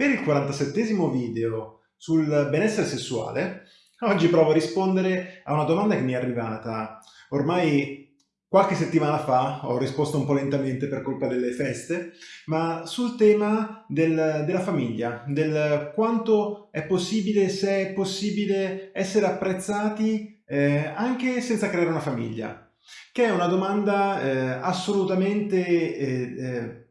Per il 47 video sul benessere sessuale, oggi provo a rispondere a una domanda che mi è arrivata. Ormai qualche settimana fa, ho risposto un po' lentamente per colpa delle feste, ma sul tema del, della famiglia, del quanto è possibile, se è possibile essere apprezzati eh, anche senza creare una famiglia, che è una domanda eh, assolutamente eh, eh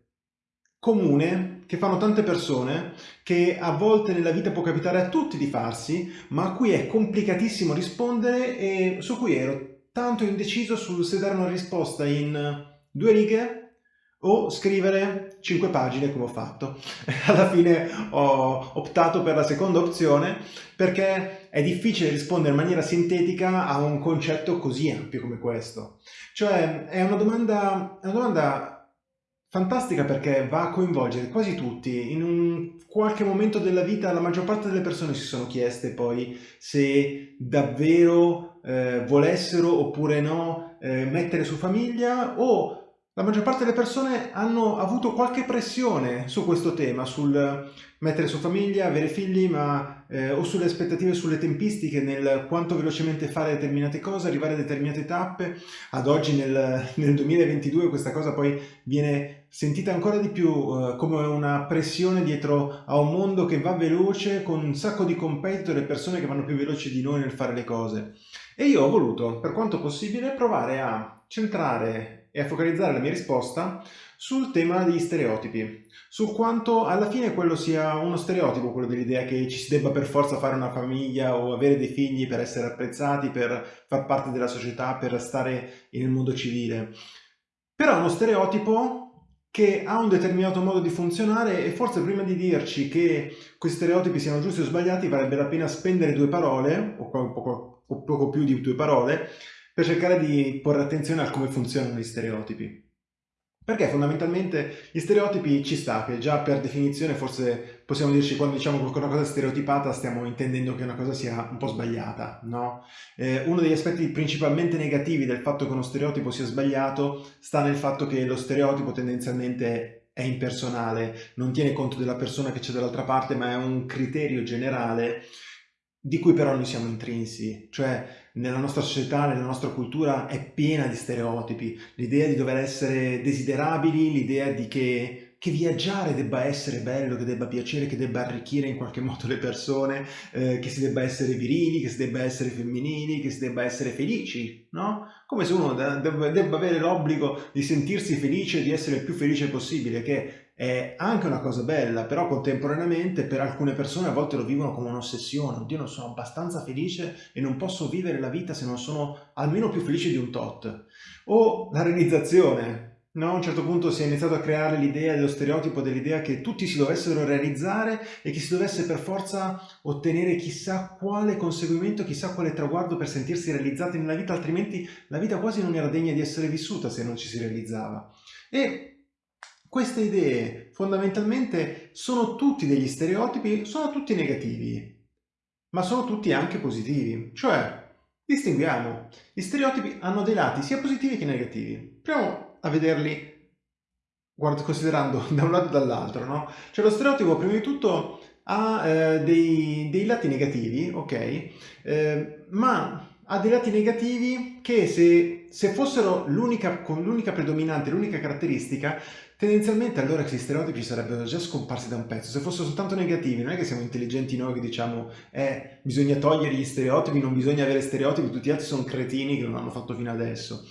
comune che fanno tante persone, che a volte nella vita può capitare a tutti di farsi, ma a cui è complicatissimo rispondere e su cui ero tanto indeciso su se dare una risposta in due righe o scrivere cinque pagine come ho fatto. Alla fine ho optato per la seconda opzione perché è difficile rispondere in maniera sintetica a un concetto così ampio come questo. Cioè è una domanda, è una domanda fantastica perché va a coinvolgere quasi tutti. In un qualche momento della vita la maggior parte delle persone si sono chieste poi se davvero eh, volessero oppure no eh, mettere su famiglia o la maggior parte delle persone hanno avuto qualche pressione su questo tema, sul mettere su famiglia, avere figli, ma eh, o sulle aspettative, sulle tempistiche, nel quanto velocemente fare determinate cose, arrivare a determinate tappe. Ad oggi nel, nel 2022 questa cosa poi viene sentita ancora di più eh, come una pressione dietro a un mondo che va veloce, con un sacco di competitor e persone che vanno più veloci di noi nel fare le cose. E io ho voluto, per quanto possibile, provare a centrare e a focalizzare la mia risposta sul tema degli stereotipi, su quanto alla fine quello sia uno stereotipo, quello dell'idea che ci si debba per forza fare una famiglia o avere dei figli per essere apprezzati, per far parte della società, per stare nel mondo civile. Però è uno stereotipo che ha un determinato modo di funzionare e forse prima di dirci che questi stereotipi siano giusti o sbagliati varrebbe la pena spendere due parole, o poco, o poco più di due parole, per cercare di porre attenzione a come funzionano gli stereotipi. Perché fondamentalmente gli stereotipi ci sta, che già per definizione forse possiamo dirci quando diciamo che una cosa è stereotipata stiamo intendendo che una cosa sia un po' sbagliata, no? Eh, uno degli aspetti principalmente negativi del fatto che uno stereotipo sia sbagliato sta nel fatto che lo stereotipo tendenzialmente è impersonale, non tiene conto della persona che c'è dall'altra parte, ma è un criterio generale di cui però noi siamo intrinsi, cioè nella nostra società, nella nostra cultura è piena di stereotipi, l'idea di dover essere desiderabili, l'idea di che, che, viaggiare debba essere bello, che debba piacere, che debba arricchire in qualche modo le persone, eh, che si debba essere virili, che si debba essere femminili, che si debba essere felici, no? Come se uno debba, debba avere l'obbligo di sentirsi felice di essere il più felice possibile, che è anche una cosa bella, però contemporaneamente per alcune persone a volte lo vivono come un'ossessione. Oddio, non sono abbastanza felice e non posso vivere la vita se non sono almeno più felice di un tot. O la realizzazione. No? A un certo punto si è iniziato a creare l'idea dello stereotipo dell'idea che tutti si dovessero realizzare e che si dovesse per forza ottenere chissà quale conseguimento, chissà quale traguardo per sentirsi realizzati nella vita, altrimenti la vita quasi non era degna di essere vissuta se non ci si realizzava. E queste idee fondamentalmente sono tutti degli stereotipi, sono tutti negativi, ma sono tutti anche positivi. Cioè, distinguiamo, gli stereotipi hanno dei lati sia positivi che negativi. Proviamo a vederli guarda, considerando da un lato e dall'altro, no? Cioè lo stereotipo prima di tutto ha eh, dei, dei, lati negativi, ok? Eh, ma ha dei lati negativi che se, se fossero l'unica predominante, l'unica caratteristica, tendenzialmente allora questi stereotipi sarebbero già scomparsi da un pezzo. Se fossero soltanto negativi, non è che siamo intelligenti noi che diciamo eh, bisogna togliere gli stereotipi, non bisogna avere stereotipi, tutti gli altri sono cretini che non hanno fatto fino adesso.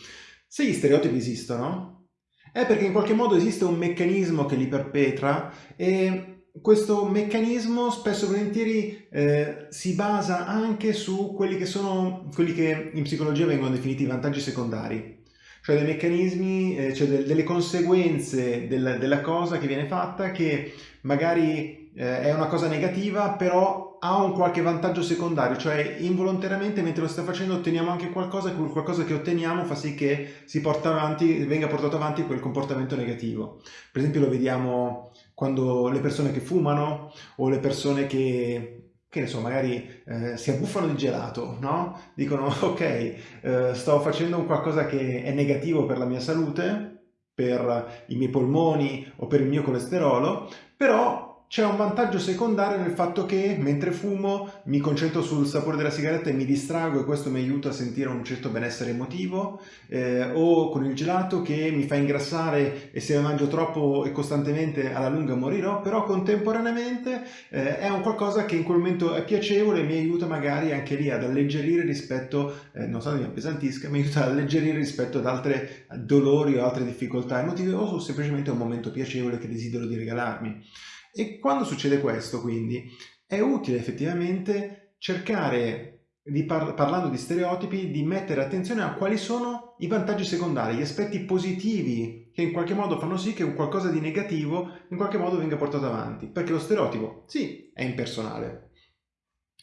Se gli stereotipi esistono, è perché in qualche modo esiste un meccanismo che li perpetra e questo meccanismo spesso e volentieri eh, si basa anche su quelli che sono quelli che in psicologia vengono definiti vantaggi secondari, cioè dei meccanismi, eh, cioè de delle conseguenze del, della cosa che viene fatta che magari eh, è una cosa negativa però ha un qualche vantaggio secondario, cioè involontariamente mentre lo sta facendo otteniamo anche qualcosa e qualcosa che otteniamo fa sì che porta avanti, venga portato avanti quel comportamento negativo. Per esempio lo vediamo quando le persone che fumano o le persone che, che ne so, magari eh, si abbuffano di gelato, no? Dicono ok, eh, sto facendo un qualcosa che è negativo per la mia salute, per i miei polmoni o per il mio colesterolo, però c'è un vantaggio secondario nel fatto che mentre fumo mi concentro sul sapore della sigaretta e mi distrago e questo mi aiuta a sentire un certo benessere emotivo eh, o con il gelato che mi fa ingrassare e se mangio troppo e costantemente alla lunga morirò però contemporaneamente eh, è un qualcosa che in quel momento è piacevole e mi aiuta magari anche lì ad alleggerire rispetto eh, non so mi appesantisca mi aiuta ad alleggerire rispetto ad altre dolori o altre difficoltà emotive o semplicemente un momento piacevole che desidero di regalarmi e quando succede questo, quindi, è utile effettivamente cercare, di par parlando di stereotipi, di mettere attenzione a quali sono i vantaggi secondari, gli aspetti positivi che in qualche modo fanno sì che un qualcosa di negativo in qualche modo venga portato avanti. Perché lo stereotipo, sì, è impersonale.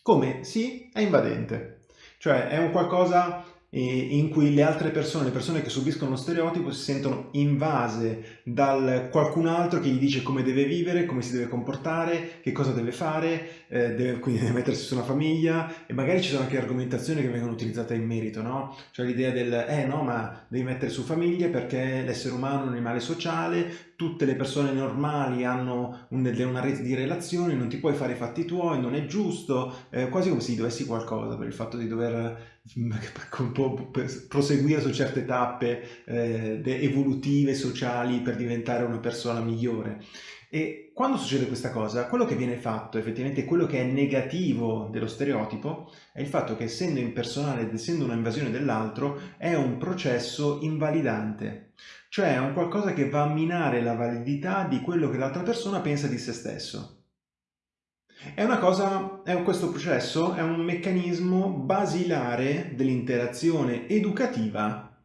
Come? Sì, è invadente. Cioè è un qualcosa in cui le altre persone, le persone che subiscono lo stereotipo si sentono invase da qualcun altro che gli dice come deve vivere, come si deve comportare, che cosa deve fare, eh, deve, quindi deve mettersi su una famiglia e magari ci sono anche argomentazioni che vengono utilizzate in merito, no? Cioè l'idea del eh no ma devi mettere su famiglia perché l'essere umano è un animale sociale, tutte le persone normali hanno un, una rete di relazioni, non ti puoi fare i fatti tuoi, non è giusto, eh, quasi come se dovessi qualcosa per il fatto di dover un po' proseguire su certe tappe eh, evolutive, sociali per diventare una persona migliore. E quando succede questa cosa, quello che viene fatto, effettivamente quello che è negativo dello stereotipo, è il fatto che essendo impersonale ed essendo un'invasione dell'altro, è un processo invalidante. Cioè è un qualcosa che va a minare la validità di quello che l'altra persona pensa di se stesso. È una cosa, è questo processo è un meccanismo basilare dell'interazione educativa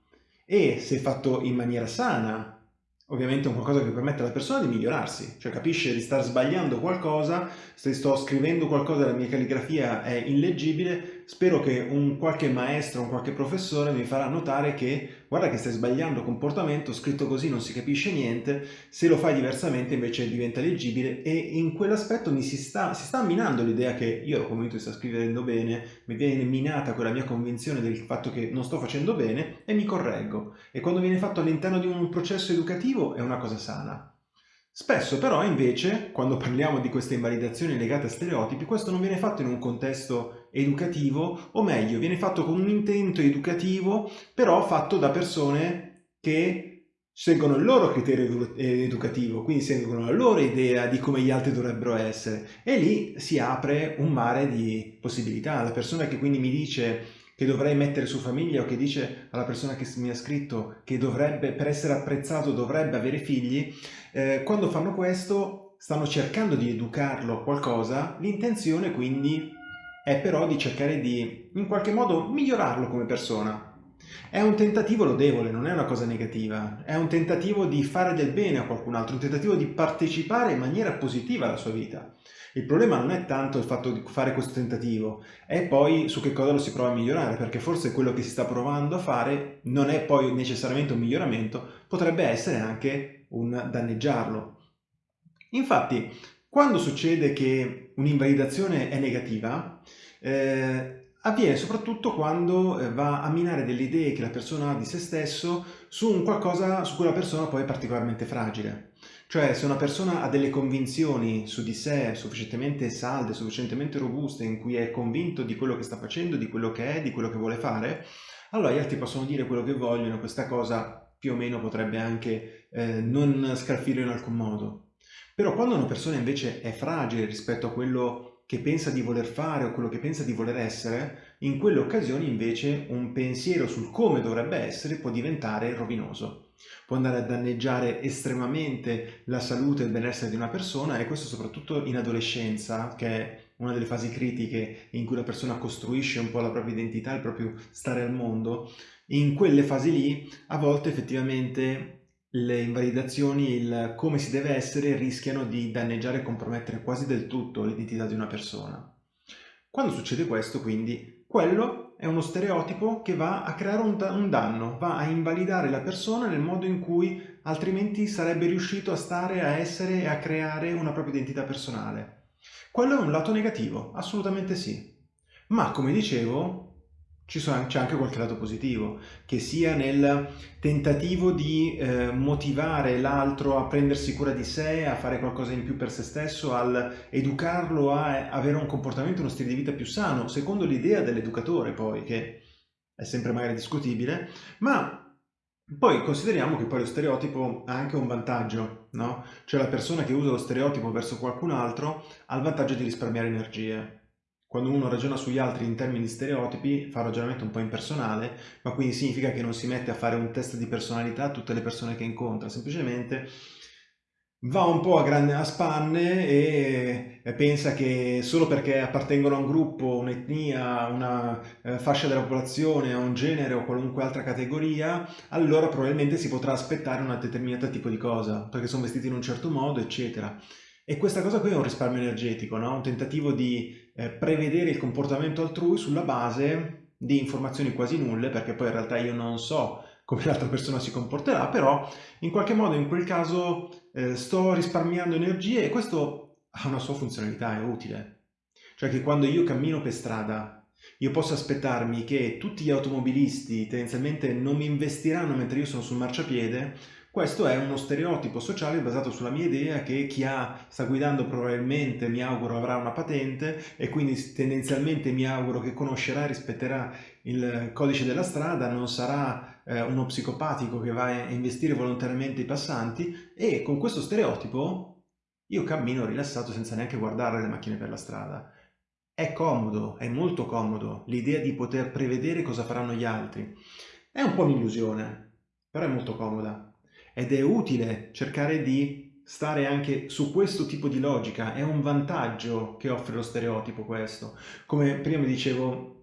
e se fatto in maniera sana, ovviamente è qualcosa che permette alla persona di migliorarsi, cioè capisce di star sbagliando qualcosa, se sto scrivendo qualcosa la mia calligrafia è illeggibile, spero che un qualche maestro, un qualche professore mi farà notare che guarda che stai sbagliando comportamento, scritto così non si capisce niente, se lo fai diversamente invece diventa leggibile e in quell'aspetto mi si sta, si sta minando l'idea che io ero convinto di stare scrivendo bene, mi viene minata quella mia convinzione del fatto che non sto facendo bene e mi correggo. E quando viene fatto all'interno di un processo educativo è una cosa sana. Spesso però invece, quando parliamo di queste invalidazioni legate a stereotipi, questo non viene fatto in un contesto educativo, o meglio, viene fatto con un intento educativo, però fatto da persone che seguono il loro criterio educativo, quindi seguono la loro idea di come gli altri dovrebbero essere e lì si apre un mare di possibilità. La persona che quindi mi dice che dovrei mettere su famiglia o che dice alla persona che mi ha scritto che dovrebbe, per essere apprezzato dovrebbe avere figli, eh, quando fanno questo stanno cercando di educarlo a qualcosa, l'intenzione quindi è però di cercare di in qualche modo migliorarlo come persona. È un tentativo lodevole, non è una cosa negativa, è un tentativo di fare del bene a qualcun altro, un tentativo di partecipare in maniera positiva alla sua vita. Il problema non è tanto il fatto di fare questo tentativo, è poi su che cosa lo si prova a migliorare, perché forse quello che si sta provando a fare non è poi necessariamente un miglioramento, potrebbe essere anche un danneggiarlo. Infatti, quando succede che un'invalidazione è negativa, eh, avviene soprattutto quando eh, va a minare delle idee che la persona ha di se stesso su un qualcosa su cui la persona poi è particolarmente fragile. Cioè se una persona ha delle convinzioni su di sé sufficientemente salde, sufficientemente robuste, in cui è convinto di quello che sta facendo, di quello che è, di quello che vuole fare, allora gli altri possono dire quello che vogliono, questa cosa più o meno potrebbe anche eh, non scalfire in alcun modo. Però quando una persona invece è fragile rispetto a quello che pensa di voler fare o quello che pensa di voler essere, in quelle occasioni invece un pensiero sul come dovrebbe essere può diventare rovinoso può andare a danneggiare estremamente la salute e il benessere di una persona e questo soprattutto in adolescenza, che è una delle fasi critiche in cui la persona costruisce un po' la propria identità, il proprio stare al mondo. In quelle fasi lì, a volte effettivamente le invalidazioni, il come si deve essere, rischiano di danneggiare e compromettere quasi del tutto l'identità di una persona. Quando succede questo, quindi, quello è uno stereotipo che va a creare un, un, danno, va a invalidare la persona nel modo in cui altrimenti sarebbe riuscito a stare, a essere e a creare una propria identità personale. Quello è un lato negativo, assolutamente sì. Ma come dicevo, c'è anche qualche lato positivo, che sia nel tentativo di eh, motivare l'altro a prendersi cura di sé, a fare qualcosa in più per se stesso, al educarlo a avere un comportamento, uno stile di vita più sano, secondo l'idea dell'educatore poi, che è sempre magari discutibile, ma poi consideriamo che poi lo stereotipo ha anche un vantaggio, no? Cioè la persona che usa lo stereotipo verso qualcun altro ha il vantaggio di risparmiare energie, quando uno ragiona sugli altri in termini di stereotipi fa un ragionamento un po' impersonale, ma quindi significa che non si mette a fare un test di personalità a tutte le persone che incontra, semplicemente va un po' a, grande, a spanne e, e pensa che solo perché appartengono a un gruppo, un'etnia, una eh, fascia della popolazione, a un genere o qualunque altra categoria, allora probabilmente si potrà aspettare un determinato tipo di cosa, perché sono vestiti in un certo modo, eccetera. E questa cosa qui è un risparmio energetico, no? un tentativo di eh, prevedere il comportamento altrui sulla base di informazioni quasi nulle, perché poi in realtà io non so come l'altra persona si comporterà, però in qualche modo in quel caso eh, sto risparmiando energie e questo ha una sua funzionalità, è utile. Cioè che quando io cammino per strada io posso aspettarmi che tutti gli automobilisti tendenzialmente non mi investiranno mentre io sono sul marciapiede questo è uno stereotipo sociale basato sulla mia idea che chi ha, sta guidando probabilmente, mi auguro, avrà una patente e quindi tendenzialmente mi auguro che conoscerà e rispetterà il codice della strada, non sarà eh, uno psicopatico che va a investire volontariamente i passanti e con questo stereotipo io cammino rilassato senza neanche guardare le macchine per la strada. È comodo, è molto comodo l'idea di poter prevedere cosa faranno gli altri. È un po' un'illusione, però è molto comoda ed è utile cercare di stare anche su questo tipo di logica, è un vantaggio che offre lo stereotipo questo. Come prima dicevo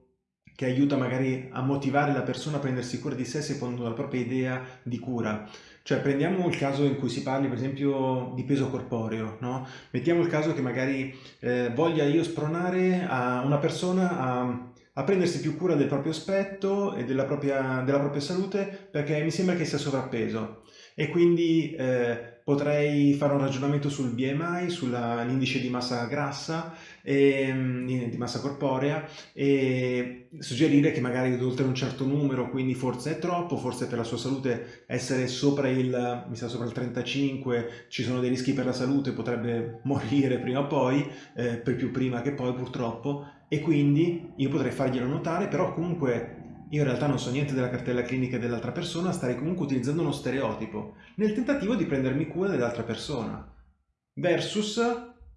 che aiuta magari a motivare la persona a prendersi cura di sé secondo la propria idea di cura. Cioè prendiamo il caso in cui si parli per esempio di peso corporeo, no? Mettiamo il caso che magari eh, voglia io spronare a una persona a, a, prendersi più cura del proprio aspetto e della propria, della propria salute perché mi sembra che sia sovrappeso e quindi eh, potrei fare un ragionamento sul BMI, sull'indice di massa grassa, e, mm, di massa corporea e suggerire che magari oltre un certo numero, quindi forse è troppo, forse per la sua salute essere sopra il, mi sa, sopra il 35 ci sono dei rischi per la salute, potrebbe morire prima o poi, eh, per più prima che poi purtroppo, e quindi io potrei farglielo notare, però comunque io in realtà non so niente della cartella clinica dell'altra persona, starei comunque utilizzando uno stereotipo, nel tentativo di prendermi cura dell'altra persona. Versus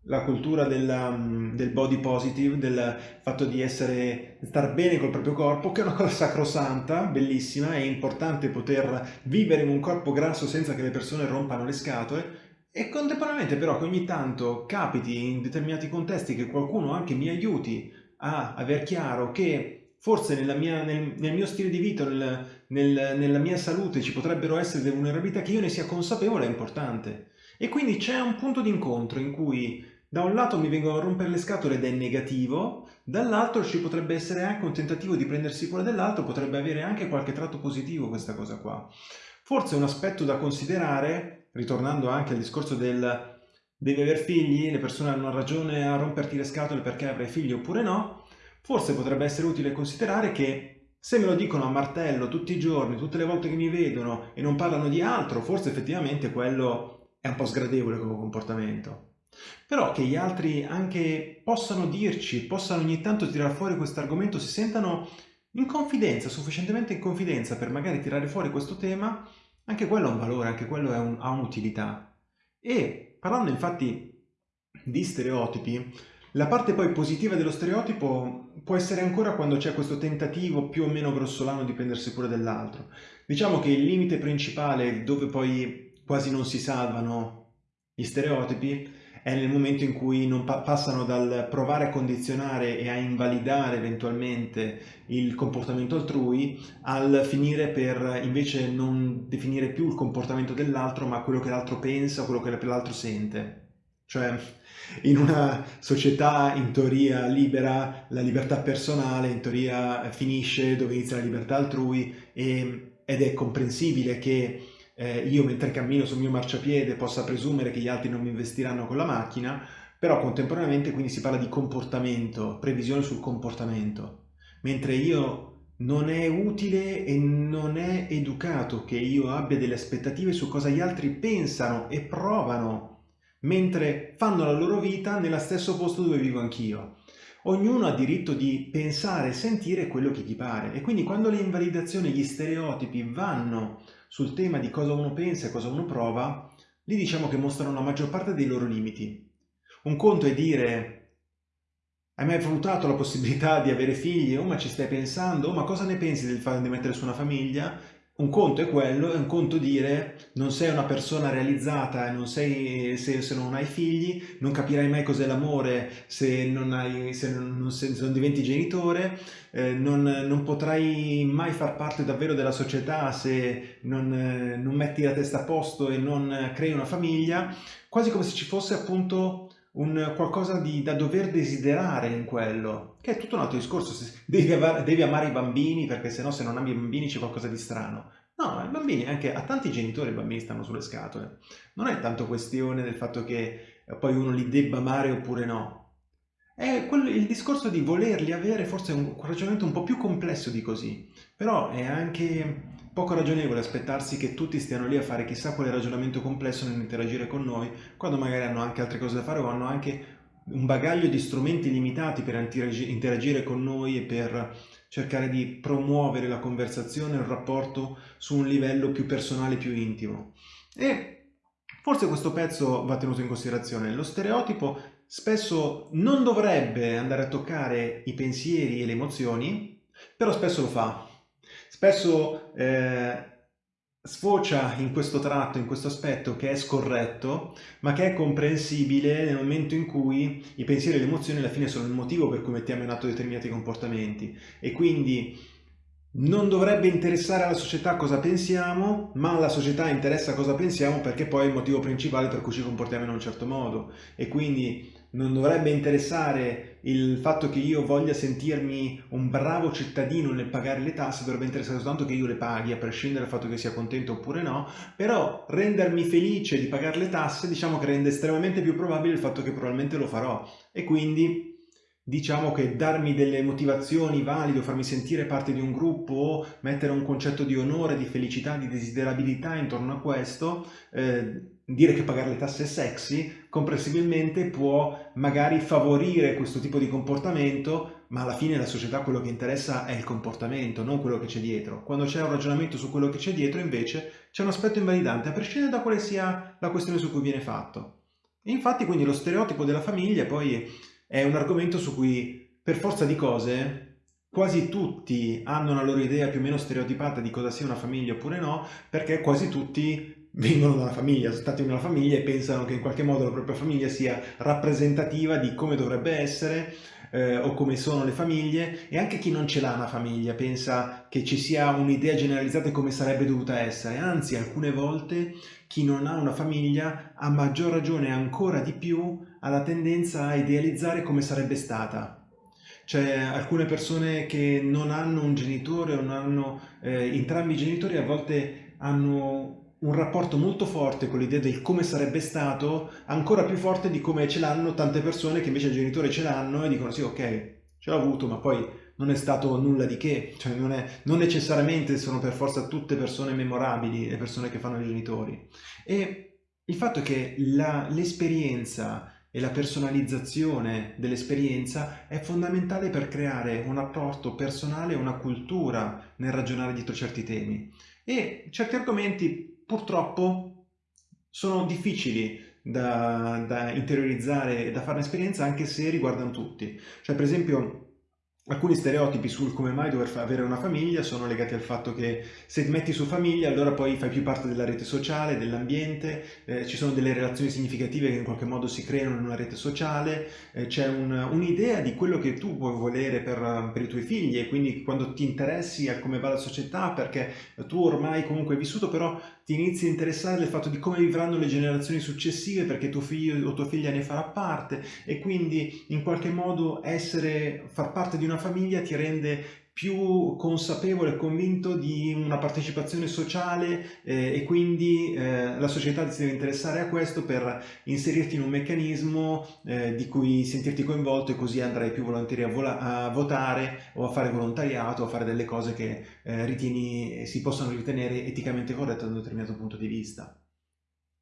la cultura della, mm, del body positive, del fatto di essere, star bene col proprio corpo, che è una cosa sacrosanta, bellissima, è importante poter vivere in un corpo grasso senza che le persone rompano le scatole, e contemporaneamente però che ogni tanto capiti in determinati contesti che qualcuno anche mi aiuti a aver chiaro che forse mia, nel, nel, mio stile di vita, nel, nel, nella mia salute ci potrebbero essere delle vulnerabilità che io ne sia consapevole è importante. E quindi c'è un punto di incontro in cui da un lato mi vengono a rompere le scatole ed è negativo, dall'altro ci potrebbe essere anche un tentativo di prendersi cura dell'altro, potrebbe avere anche qualche tratto positivo questa cosa qua. Forse un aspetto da considerare, ritornando anche al discorso del devi aver figli, le persone hanno ragione a romperti le scatole perché avrai figli oppure no, Forse potrebbe essere utile considerare che se me lo dicono a martello tutti i giorni, tutte le volte che mi vedono e non parlano di altro, forse effettivamente quello è un po' sgradevole come comportamento. Però che gli altri anche possano dirci, possano ogni tanto tirare fuori questo argomento, si sentano in confidenza, sufficientemente in confidenza per magari tirare fuori questo tema, anche quello ha un valore, anche quello un, ha un'utilità. E parlando infatti di stereotipi, la parte poi positiva dello stereotipo può essere ancora quando c'è questo tentativo più o meno grossolano di prendersi cura dell'altro. Diciamo che il limite principale dove poi quasi non si salvano gli stereotipi è nel momento in cui non pa passano dal provare a condizionare e a invalidare eventualmente il comportamento altrui al finire per invece non definire più il comportamento dell'altro ma quello che l'altro pensa, quello che l'altro sente. Cioè, in una società in teoria libera, la libertà personale in teoria finisce dove inizia la libertà altrui e, ed è comprensibile che eh, io mentre cammino sul mio marciapiede possa presumere che gli altri non mi investiranno con la macchina, però contemporaneamente quindi si parla di comportamento, previsione sul comportamento, mentre io non è utile e non è educato che io abbia delle aspettative su cosa gli altri pensano e provano, mentre fanno la loro vita nello stesso posto dove vivo anch'io. Ognuno ha diritto di pensare e sentire quello che gli pare e quindi quando le invalidazioni, gli stereotipi vanno sul tema di cosa uno pensa e cosa uno prova, lì diciamo che mostrano la maggior parte dei loro limiti. Un conto è dire hai mai valutato la possibilità di avere figli? Oh, ma ci stai pensando? Oh, ma cosa ne pensi del fatto di mettere su una famiglia? Un conto è quello, è un conto dire non sei una persona realizzata non sei, se, se, non hai figli, non capirai mai cos'è l'amore se non, se se non diventi genitore, eh, non, non, potrai mai far parte davvero della società se non, eh, non metti la testa a posto e non crei una famiglia, quasi come se ci fosse appunto un qualcosa di, da dover desiderare in quello, che è tutto un altro discorso, devi, devi amare i bambini perché se no se non ami i bambini c'è qualcosa di strano. No, i bambini, anche a tanti genitori i bambini stanno sulle scatole. Non è tanto questione del fatto che eh, poi uno li debba amare oppure no. È quello, il discorso di volerli avere forse è un ragionamento un po' più complesso di così, però è anche Poco ragionevole aspettarsi che tutti stiano lì a fare chissà quale ragionamento complesso nell'interagire con noi, quando magari hanno anche altre cose da fare o hanno anche un bagaglio di strumenti limitati per interagire con noi e per cercare di promuovere la conversazione, il rapporto su un livello più personale, più intimo. E forse questo pezzo va tenuto in considerazione. Lo stereotipo spesso non dovrebbe andare a toccare i pensieri e le emozioni, però spesso lo fa spesso eh, sfocia in questo tratto, in questo aspetto che è scorretto, ma che è comprensibile nel momento in cui i pensieri e le emozioni alla fine sono il motivo per cui mettiamo in atto determinati comportamenti. E quindi non dovrebbe interessare alla società cosa pensiamo, ma alla società interessa cosa pensiamo perché poi è il motivo principale per cui ci comportiamo in un certo modo. E quindi non dovrebbe interessare il fatto che io voglia sentirmi un bravo cittadino nel pagare le tasse, dovrebbe interessare soltanto che io le paghi, a prescindere dal fatto che sia contento oppure no, però rendermi felice di pagare le tasse diciamo che rende estremamente più probabile il fatto che probabilmente lo farò. E quindi diciamo che darmi delle motivazioni valide farmi sentire parte di un gruppo mettere un concetto di onore, di felicità, di desiderabilità intorno a questo, eh, dire che pagare le tasse è sexy, comprensibilmente può magari favorire questo tipo di comportamento, ma alla fine la società quello che interessa è il comportamento, non quello che c'è dietro. Quando c'è un ragionamento su quello che c'è dietro, invece, c'è un aspetto invalidante, a prescindere da quale sia la questione su cui viene fatto. E infatti quindi lo stereotipo della famiglia poi è un argomento su cui per forza di cose quasi tutti hanno una loro idea più o meno stereotipata di cosa sia una famiglia oppure no, perché quasi tutti vengono da una famiglia, sono stati in una famiglia e pensano che in qualche modo la propria famiglia sia rappresentativa di come dovrebbe essere eh, o come sono le famiglie e anche chi non ce l'ha una famiglia pensa che ci sia un'idea generalizzata di come sarebbe dovuta essere, anzi alcune volte chi non ha una famiglia a maggior ragione ancora di più ha la tendenza a idealizzare come sarebbe stata. C'è alcune persone che non hanno un genitore o non hanno eh, entrambi i genitori a volte hanno un rapporto molto forte con l'idea del come sarebbe stato, ancora più forte di come ce l'hanno tante persone che invece il genitore ce l'hanno e dicono sì ok, ce l'ho avuto ma poi non è stato nulla di che, cioè non, è, non necessariamente sono per forza tutte persone memorabili le persone che fanno i genitori. E il fatto è che l'esperienza e la personalizzazione dell'esperienza è fondamentale per creare un rapporto personale, una cultura nel ragionare dietro certi temi. E certi argomenti purtroppo sono difficili da, da interiorizzare e da fare un'esperienza anche se riguardano tutti. Cioè per esempio Alcuni stereotipi sul come mai dover avere una famiglia sono legati al fatto che se ti metti su famiglia allora poi fai più parte della rete sociale, dell'ambiente, eh, ci sono delle relazioni significative che in qualche modo si creano in una rete sociale, eh, c'è un'idea un di quello che tu puoi volere per, per, i tuoi figli e quindi quando ti interessi a come va la società perché tu ormai comunque hai vissuto però ti inizi a interessare del fatto di come vivranno le generazioni successive perché tuo figlio o tua figlia ne farà parte e quindi in qualche modo essere, far parte di una famiglia ti rende più consapevole e convinto di una partecipazione sociale eh, e quindi eh, la società si deve interessare a questo per inserirti in un meccanismo eh, di cui sentirti coinvolto e così andrai più volentieri a, a, votare o a fare volontariato a fare delle cose che eh, ritieni si possono ritenere eticamente corrette da un determinato punto di vista.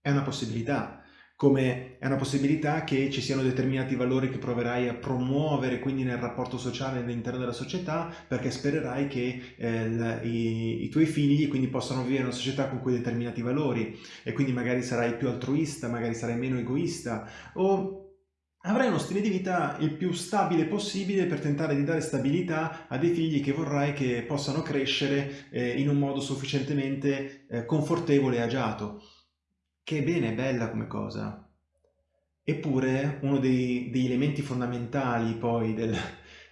È una possibilità, come è una possibilità che ci siano determinati valori che proverai a promuovere quindi nel rapporto sociale all'interno della società perché spererai che eh, i, i, tuoi figli quindi possano vivere in una società con quei determinati valori e quindi magari sarai più altruista, magari sarai meno egoista o avrai uno stile di vita il più stabile possibile per tentare di dare stabilità a dei figli che vorrai che possano crescere eh, in un modo sufficientemente eh, confortevole e agiato. Che bene, bella come cosa. Eppure uno dei, degli elementi fondamentali poi del,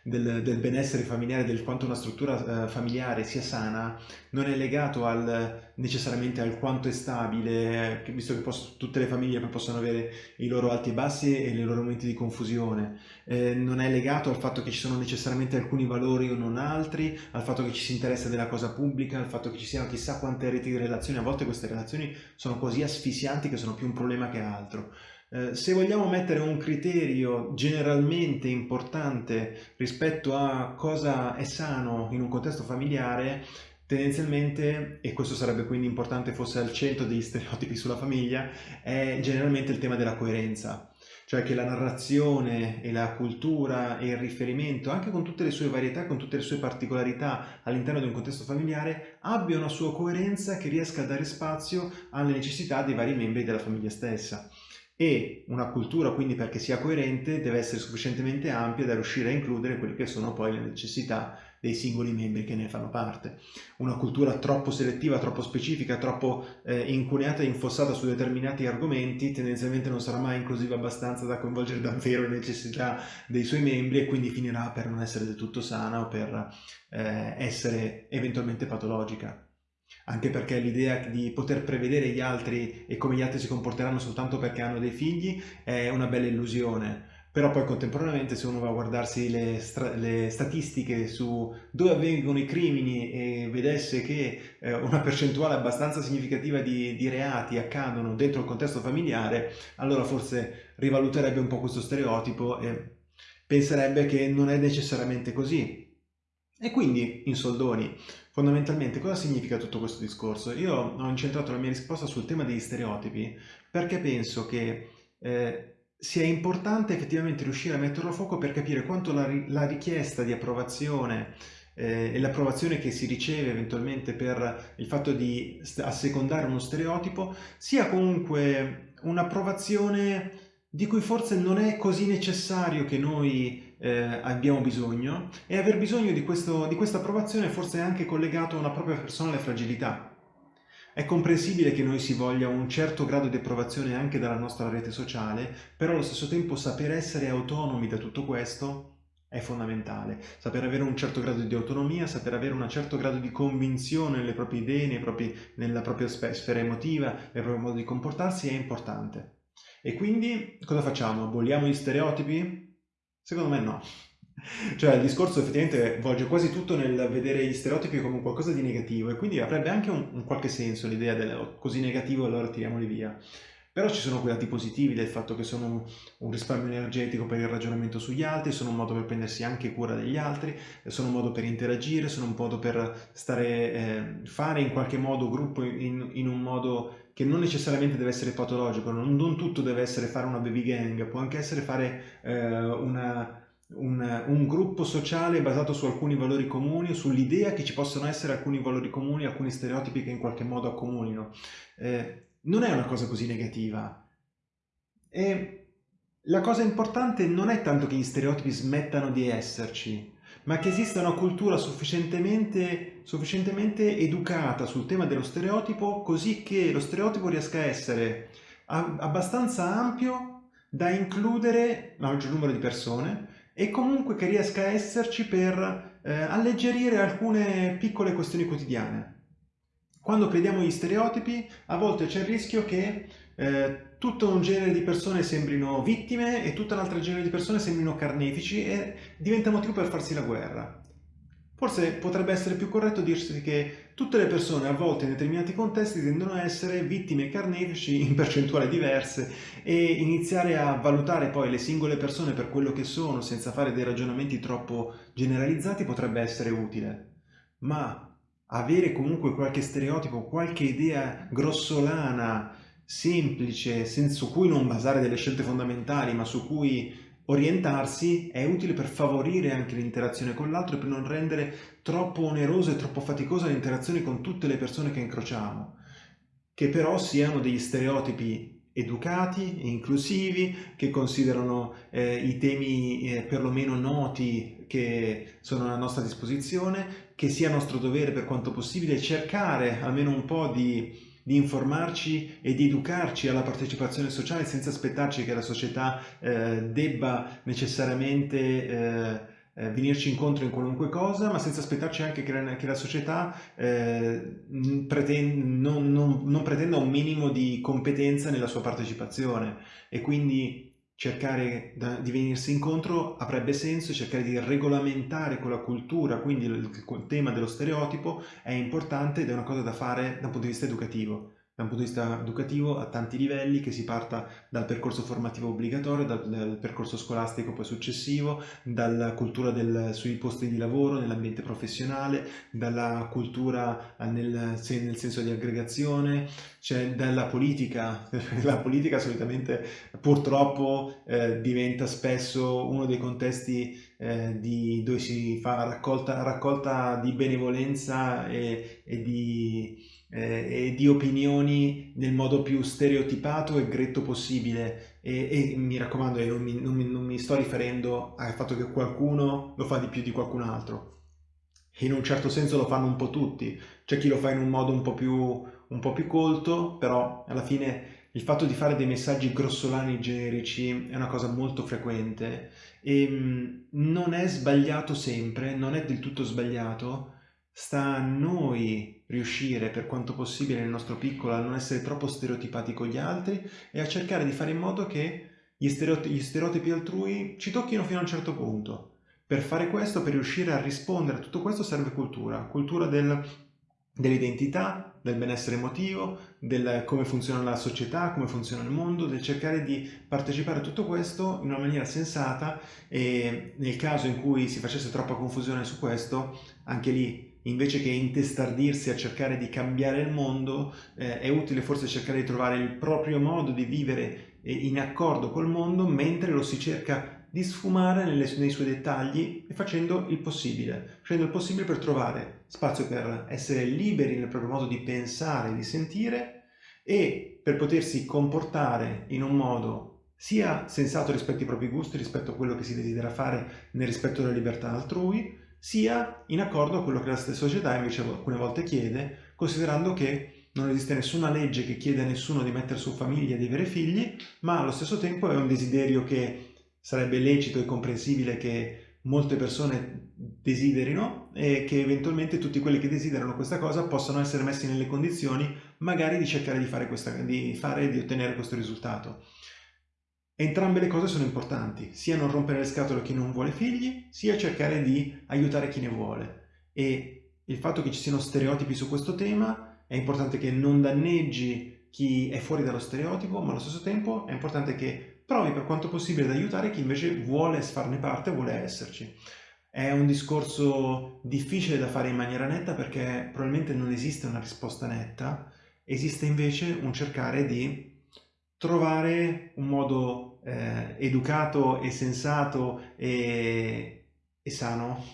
del, del benessere familiare, del quanto una struttura uh, familiare sia sana, non è legato al, necessariamente al quanto è stabile, visto che posso, tutte le famiglie possono avere i loro alti e bassi e i loro momenti di confusione. Eh, non è legato al fatto che ci sono necessariamente alcuni valori o non altri, al fatto che ci si interessa della cosa pubblica, al fatto che ci siano chissà quante reti di relazioni. A volte queste relazioni sono così asfissianti che sono più un problema che altro. Eh, se vogliamo mettere un criterio generalmente importante rispetto a cosa è sano in un contesto familiare, tendenzialmente, e questo sarebbe quindi importante fosse al centro degli stereotipi sulla famiglia, è generalmente il tema della coerenza. Cioè che la narrazione e la cultura e il riferimento, anche con tutte le sue varietà, con tutte le sue particolarità all'interno di un contesto familiare, abbia una sua coerenza che riesca a dare spazio alle necessità dei vari membri della famiglia stessa e una cultura quindi perché sia coerente deve essere sufficientemente ampia da riuscire a includere quelle che sono poi le necessità dei singoli membri che ne fanno parte. Una cultura troppo selettiva, troppo specifica, troppo eh, incuneata e infossata su determinati argomenti tendenzialmente non sarà mai inclusiva abbastanza da coinvolgere davvero le necessità dei suoi membri e quindi finirà per non essere del tutto sana o per eh, essere eventualmente patologica anche perché l'idea di poter prevedere gli altri e come gli altri si comporteranno soltanto perché hanno dei figli è una bella illusione. Però poi contemporaneamente se uno va a guardarsi le, le statistiche su dove avvengono i crimini e vedesse che eh, una percentuale abbastanza significativa di, di reati accadono dentro il contesto familiare, allora forse rivaluterebbe un po' questo stereotipo e penserebbe che non è necessariamente così. E quindi, in soldoni, fondamentalmente cosa significa tutto questo discorso? Io ho incentrato la mia risposta sul tema degli stereotipi perché penso che eh, sia importante effettivamente riuscire a metterlo a fuoco per capire quanto la, la richiesta di approvazione eh, e l'approvazione che si riceve eventualmente per il fatto di assecondare uno stereotipo sia comunque un'approvazione di cui forse non è così necessario che noi eh, abbiamo bisogno e aver bisogno di, questo, di questa approvazione forse è anche collegato a una propria personale fragilità. È comprensibile che noi si voglia un certo grado di approvazione anche dalla nostra rete sociale, però allo stesso tempo saper essere autonomi da tutto questo è fondamentale. Saper avere un certo grado di autonomia, saper avere un certo grado di convinzione nelle proprie idee, propri, nella propria sfera emotiva, nel proprio modo di comportarsi è importante. E quindi cosa facciamo? Aboliamo gli stereotipi? Secondo me no. Cioè il discorso effettivamente volge quasi tutto nel vedere gli stereotipi come qualcosa di negativo e quindi avrebbe anche un, un qualche senso l'idea del oh, così negativo allora tiriamoli via. Però ci sono quei lati positivi del fatto che sono un risparmio energetico per il ragionamento sugli altri, sono un modo per prendersi anche cura degli altri, sono un modo per interagire, sono un modo per stare, eh, fare in qualche modo gruppo in, in un modo che non necessariamente deve essere patologico, non, non, tutto deve essere fare una baby gang, può anche essere fare eh, una, un, un, gruppo sociale basato su alcuni valori comuni, sull'idea che ci possono essere alcuni valori comuni, alcuni stereotipi che in qualche modo accomunino. Eh, non è una cosa così negativa. E la cosa importante non è tanto che gli stereotipi smettano di esserci, ma che esista una cultura sufficientemente, sufficientemente educata sul tema dello stereotipo così che lo stereotipo riesca a essere abbastanza ampio da includere maggior numero di persone e comunque che riesca a esserci per eh, alleggerire alcune piccole questioni quotidiane. Quando crediamo agli stereotipi, a volte c'è il rischio che eh, tutto un genere di persone sembrino vittime e tutta un'altra genere di persone sembrino carnefici e diventa motivo per farsi la guerra. Forse potrebbe essere più corretto dirsi che tutte le persone a volte in determinati contesti tendono a essere vittime carnefici in percentuali diverse e iniziare a valutare poi le singole persone per quello che sono senza fare dei ragionamenti troppo generalizzati potrebbe essere utile. Ma avere comunque qualche stereotipo, qualche idea grossolana, semplice, su cui non basare delle scelte fondamentali, ma su cui orientarsi è utile per favorire anche l'interazione con l'altro e per non rendere troppo onerosa e troppo faticosa l'interazione con tutte le persone che incrociamo, che però siano degli stereotipi educati e inclusivi, che considerano eh, i temi eh, perlomeno noti che sono a nostra disposizione, che sia nostro dovere per quanto possibile cercare almeno un po' di di informarci e di educarci alla partecipazione sociale senza aspettarci che la società eh, debba necessariamente eh, eh, venirci incontro in qualunque cosa, ma senza aspettarci anche che la, società eh, pretenda, non, non, non pretenda un minimo di competenza nella sua partecipazione. E quindi cercare di venirsi incontro avrebbe senso cercare di regolamentare con la cultura, quindi il, il tema dello stereotipo è importante ed è una cosa da fare da un punto di vista educativo da un punto di vista educativo a tanti livelli, che si parta dal percorso formativo obbligatorio, dal, dal percorso scolastico poi successivo, dalla cultura del, sui posti di lavoro, nell'ambiente professionale, dalla cultura nel, nel, senso di aggregazione, cioè dalla politica. La politica solitamente purtroppo eh, diventa spesso uno dei contesti eh, di, dove si fa raccolta, raccolta di benevolenza e, e di eh, e di opinioni nel modo più stereotipato e gretto possibile. E, e mi raccomando non mi, non, mi, non mi, sto riferendo al fatto che qualcuno lo fa di più di qualcun altro. In un certo senso lo fanno un po' tutti. C'è chi lo fa in un modo un po' più, un po più colto però alla fine il fatto di fare dei messaggi grossolani generici è una cosa molto frequente. E mm, non è sbagliato sempre, non è del tutto sbagliato, sta a noi riuscire per quanto possibile nel nostro piccolo a non essere troppo stereotipati con gli altri e a cercare di fare in modo che gli stereotipi, gli stereotipi altrui ci tocchino fino a un certo punto. Per fare questo, per riuscire a rispondere a tutto questo serve cultura, cultura del, dell'identità, del benessere emotivo, del come funziona la società, come funziona il mondo, del cercare di partecipare a tutto questo in una maniera sensata e nel caso in cui si facesse troppa confusione su questo, anche lì invece che intestardirsi a cercare di cambiare il mondo, eh, è utile forse cercare di trovare il proprio modo di vivere eh, in accordo col mondo mentre lo si cerca di sfumare nelle, nei suoi dettagli e facendo il possibile, facendo il possibile per trovare spazio per essere liberi nel proprio modo di pensare, di sentire e per potersi comportare in un modo sia sensato rispetto ai propri gusti, rispetto a quello che si desidera fare nel rispetto della libertà altrui, sia in accordo con quello che la stessa società invece alcune volte chiede, considerando che non esiste nessuna legge che chiede a nessuno di mettere su famiglia e di avere figli, ma allo stesso tempo è un desiderio che sarebbe lecito e comprensibile che molte persone desiderino e che eventualmente tutti quelli che desiderano questa cosa possano essere messi nelle condizioni magari di cercare di fare, questa, di fare di ottenere questo risultato. Entrambe le cose sono importanti, sia non rompere le scatole a chi non vuole figli, sia cercare di aiutare chi ne vuole. E il fatto che ci siano stereotipi su questo tema è importante che non danneggi chi è fuori dallo stereotipo, ma allo stesso tempo è importante che provi per quanto possibile ad aiutare chi invece vuole farne parte, vuole esserci. È un discorso difficile da fare in maniera netta perché probabilmente non esiste una risposta netta, esiste invece un cercare di trovare un modo eh, educato e sensato e, e sano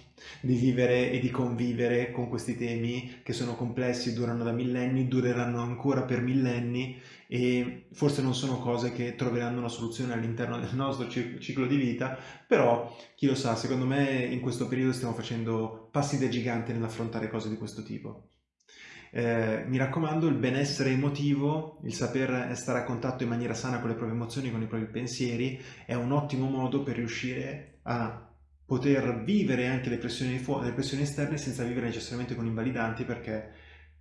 di vivere e di convivere con questi temi che sono complessi, durano da millenni, dureranno ancora per millenni e forse non sono cose che troveranno una soluzione all'interno del nostro ciclo di vita, però chi lo sa, secondo me in questo periodo stiamo facendo passi da gigante nell'affrontare cose di questo tipo. Eh, mi raccomando, il benessere emotivo, il saper stare a contatto in maniera sana con le proprie emozioni, con i propri pensieri, è un ottimo modo per riuscire a poter vivere anche le pressioni, le pressioni esterne senza vivere necessariamente con invalidanti perché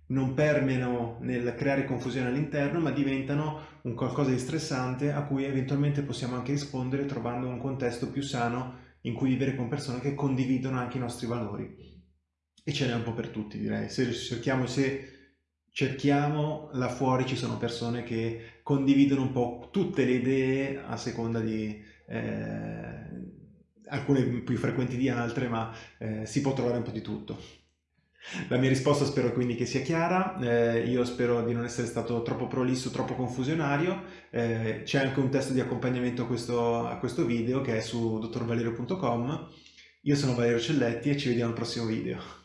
non permeano nel creare confusione all'interno ma diventano un qualcosa di stressante a cui eventualmente possiamo anche rispondere trovando un contesto più sano in cui vivere con persone che condividono anche i nostri valori. E ce n'è un po' per tutti direi. Se cerchiamo, se cerchiamo là fuori ci sono persone che condividono un po' tutte le idee a seconda di eh, alcune più frequenti di altre, ma eh, si può trovare un po' di tutto. La mia risposta spero quindi che sia chiara, eh, io spero di non essere stato troppo prolisso, troppo confusionario, eh, c'è anche un testo di accompagnamento a questo, a questo video che è su dottorvalerio.com, io sono Valerio Celletti e ci vediamo al prossimo video.